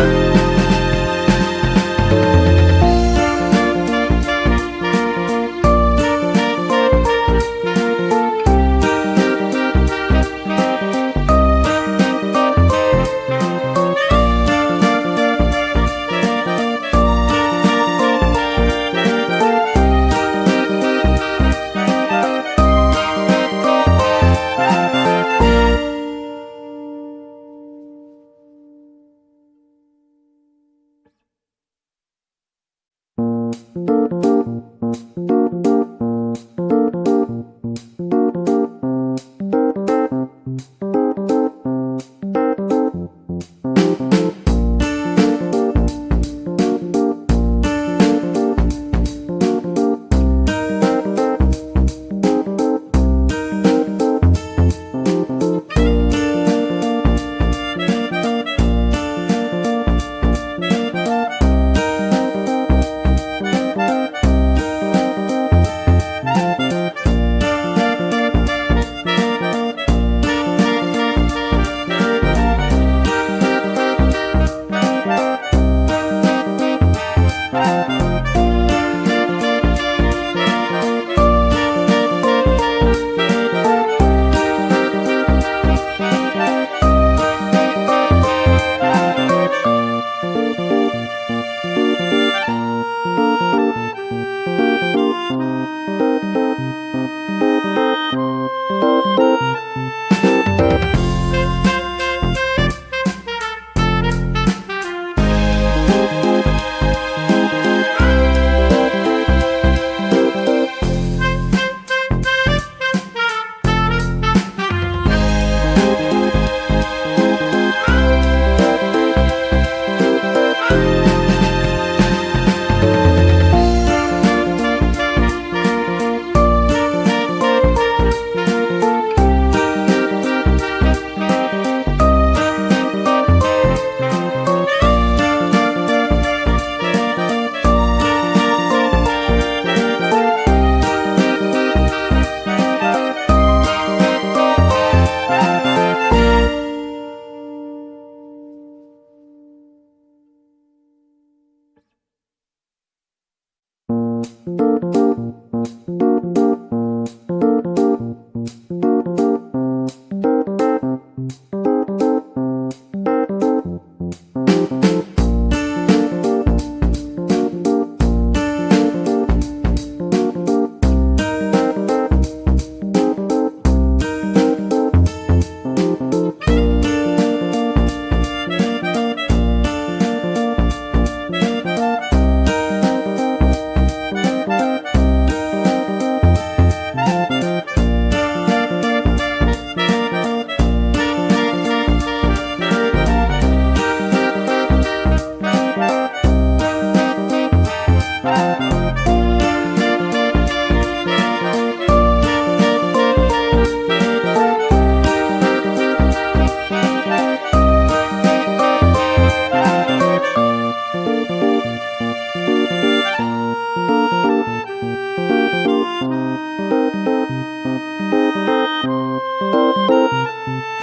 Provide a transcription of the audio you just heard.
you Música Música